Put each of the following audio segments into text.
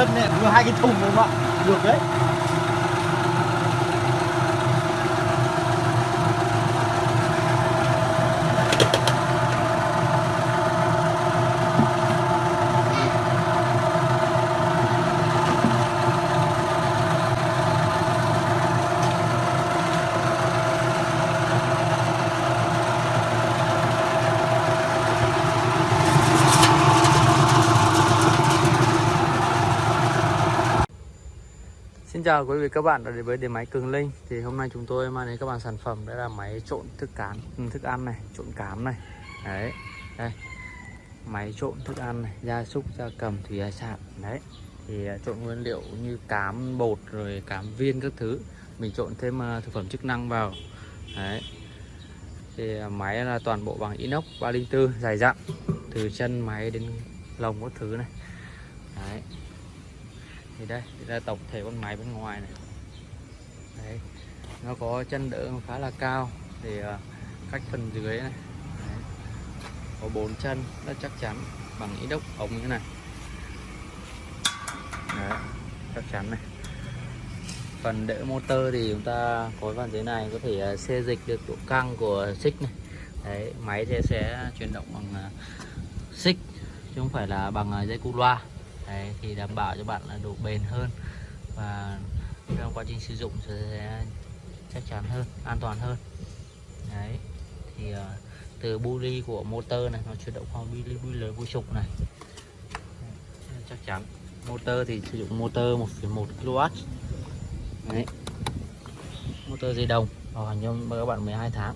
chân này vừa hai cái thùng đúng không ạ? Được đấy. Chào quý vị các bạn đã đến với điện máy Cường Linh. Thì hôm nay chúng tôi mang đến các bạn sản phẩm Đó là máy trộn thức cán ừ, thức ăn này Trộn cám này. Đấy Đây. Máy trộn thức ăn này Gia súc, gia cầm, thủy hải sản. Đấy Thì à, trộn nguyên liệu như cám bột Rồi cám viên các thứ. Mình trộn thêm à, thực phẩm chức năng vào. Đấy. Thì à, máy là toàn bộ bằng inox 304 dài dặn Từ chân máy đến lồng các thứ này. Đấy thì đây thì là tổng thể con máy bên ngoài này. Đấy nó có chân đỡ khá là cao. Để ờ, cách phần dưới này. Đấy. có bốn chân rất chắc chắn bằng inox ống như này. Đấy, chắc chắn này. Phần đỡ motor thì chúng ta có phần dưới này có thể ờ, xê dịch được độ căng của xích này. Đấy máy sẽ sẽ chuyển động bằng ờ, xích chứ không phải là bằng dây cu loa. Đấy, thì đảm bảo cho bạn là độ bền hơn và trong quá trình sử dụng sẽ chắc chắn hơn an toàn hơn. Đấy thì uh, từ buli của motor này nó chuyển động qua buli buli lớn vô trục này. Đấy, chắc chắn. Motor thì sử dụng motor 1,1 kW đấy. Motor dây đồng bảo hành cho các bạn 12 tháng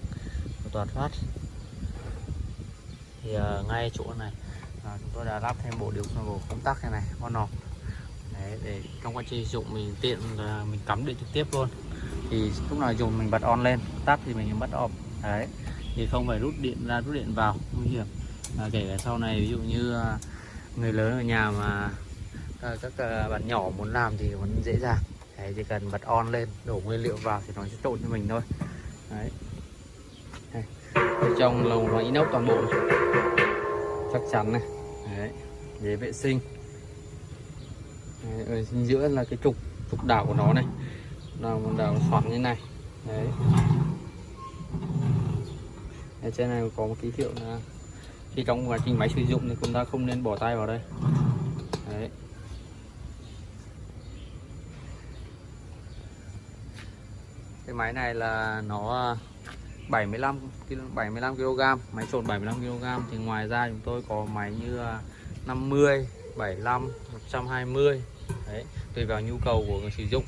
toàn phát. Thì uh, ngay chỗ này à, chúng tôi đã lắp thêm bộ điều khiển công tắc này này con nọc. Đấy, để trong quá trình sử dụng mình tiện là mình cắm điện trực tiếp luôn. Thì lúc nào dùng mình bật on lên tắt thì mình bật off. Đấy thì không phải rút điện ra rút điện vào nguy hiểm. À, kể cả sau này ví dụ như à, người lớn ở nhà mà à, các à, bạn nhỏ muốn làm thì vẫn dễ dàng. Đấy, chỉ cần bật on lên đổ nguyên liệu vào thì nó sẽ trộn cho mình thôi. Đấy. Đây. trong lồng là inox toàn bộ. Chắc chắn này đấy để vệ sinh. Đấy, ở giữa là cái trục trục đảo của nó này. Là một đảo xoắn như này. Đấy. Ở trên này có một ký hiệu là khi trong quá trình máy sử dụng thì chúng ta không nên bỏ tay vào đây. Đấy. Cái máy này là nó 75 75 kg máy trộn 75 kg thì ngoài ra chúng tôi có máy như à, 50 75 120 đấy tùy vào nhu cầu của người sử dụng.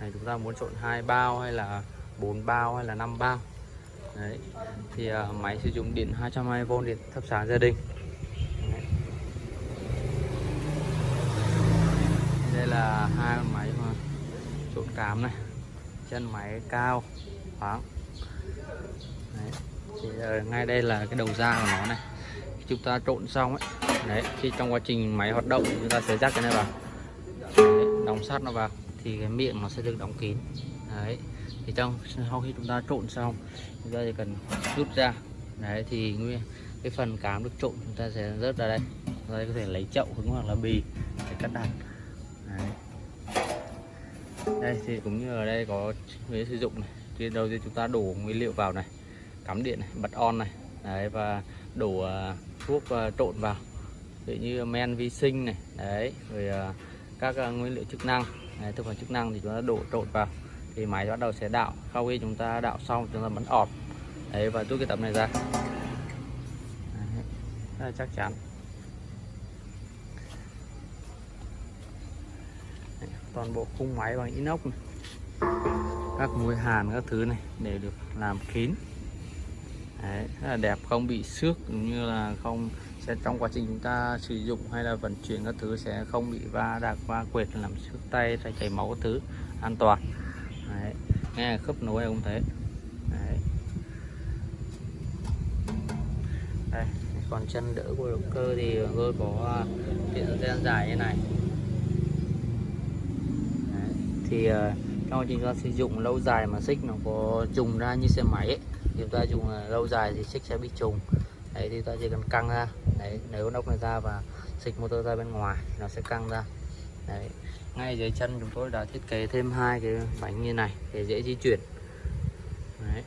Này chúng ta muốn trộn hai bao hay là 4 bao hay là 5 bao. Đấy thì uh, máy sử dụng điện 220V điện thắp sáng gia đình. Đấy. đây là hai con máy mà trộn cám này. Chân máy cao khoáng đấy. thì uh, ngay đây là cái đầu ra của nó này. Chúng ta trộn xong ấy đấy khi trong quá trình máy hoạt động chúng ta sẽ rắc cái này vào. Đấy, đóng sát nó vào thì cái miệng nó sẽ được đóng kín. Đấy thì trong sau khi chúng ta trộn xong chúng ta chỉ cần rút ra. Đấy thì nguyên cái phần cám được trộn chúng ta sẽ rớt ra đây. Chúng ta có thể lấy chậu hứng hoặc là bì để cắt đặt đấy. đây thì cũng như ở đây có người sử dụng này. Thì đầu tiên chúng ta đổ nguyên liệu vào này cắm điện này bật on này. Đấy và đổ uh, thuốc uh, trộn vào ví như men vi sinh này đấy rồi ờ, các ờ, nguyên liệu chức năng. Đấy, thực phẩm chức năng thì chúng ta đổ trộn vào thì máy bắt đầu sẽ đạo sau khi chúng ta đạo xong chúng ta bấm ọt đấy và rút cái tấm này ra. Đấy, rất là chắc chắn. Đấy, toàn bộ khung máy bằng inox này. các mùi hàn các thứ này để được làm kín. Đấy, rất là đẹp không bị xước cũng như là không sẽ trong quá trình chúng ta sử dụng hay là vận chuyển các thứ sẽ không bị va đạc va quệt làm sức tay hay chảy máu các thứ an toàn Đấy, nghe khớp nối không thế Đấy. đây còn chân đỡ của động cơ thì tôi có tiện gian dài như này Đấy. thì ờ, trong quá trình ta sử dụng lâu dài mà xích nó có trùng ra như xe máy ấy, chúng ta dùng ờ, lâu dài thì xích sẽ bị trùng đấy, thì ta chỉ cần căng ra. Đấy nếu nóc này ra và xịt motor ra bên ngoài, nó sẽ căng ra. Đấy, ngay dưới chân chúng tôi đã thiết kế thêm hai cái bánh như này để dễ di chuyển. Đấy.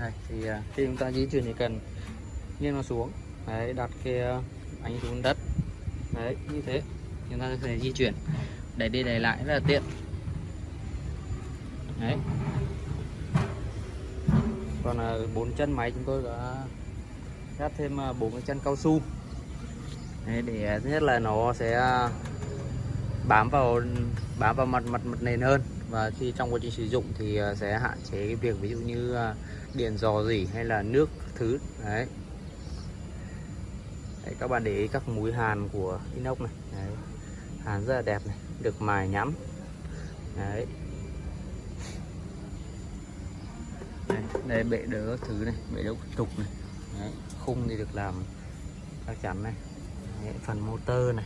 Đây, thì à, khi chúng ta di chuyển thì cần nghiêng nó xuống. Đấy, đặt cái à, bánh xuống đất. Đấy, như thế. Chúng ta có thể di chuyển. Để đi để lại rất là tiện. Đấy còn à, bốn chân máy chúng tôi đã lắp thêm à, bốn cái chân cao su. Đấy, để à, thứ nhất là nó sẽ bám vào bám vào mặt mặt mặt nền hơn. Và khi trong quá trình sử dụng thì sẽ hạn chế cái việc ví dụ như điện dò dỉ hay là nước thứ. Đấy. Đấy, các bạn để ý các mũi hàn của inox này. Đấy. hàn rất là đẹp này được mài nhắm đấy. Đây, đây bệ đỡ thứ này bệ đỡ trục này đấy. khung thì được làm chắc chắn này đấy, phần motor này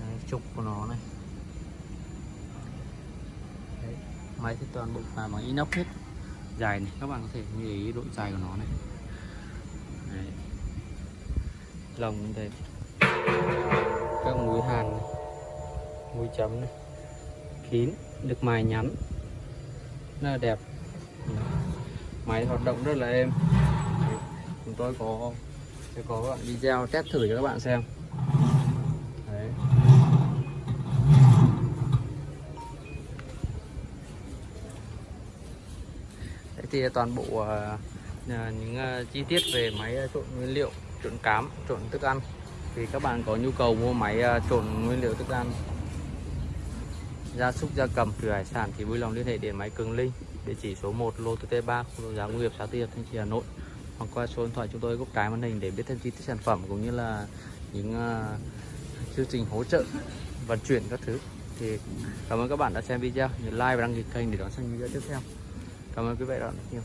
đấy, trục của nó này đấy. máy thì toàn bộ làm bằng inox hết dài này các bạn có thể nhìn ý độ dài của nó này đấy. lồng đây các mũi hàn này. mũi chấm này kín được mài nhắn rất là đẹp Đấy máy hoạt động rất là êm. Chúng tôi có sẽ có đoạn video test thử cho các bạn xem. Đấy. Đấy thì toàn bộ uh, những uh, chi tiết về máy à, trộn nguyên liệu trộn cám trộn thức ăn. Thì các bạn có nhu cầu mua máy uh, trộn nguyên liệu thức ăn. Gia súc gia cầm thủy hải sản thì vui lòng liên hệ điện máy Cường Linh địa chỉ số 1 lô T3 khu đô giá nghiệp xã Tiệp thành phố Hà Nội. Hoặc qua số điện thoại chúng tôi góc trái màn hình để biết thêm chi tiết sản phẩm cũng như là những uh, chương trình hỗ trợ vận chuyển các thứ. Thì cảm ơn các bạn đã xem video. Nhớ like và đăng ký kênh để đón xem video tiếp theo. Cảm ơn quý vị đã rất nhiều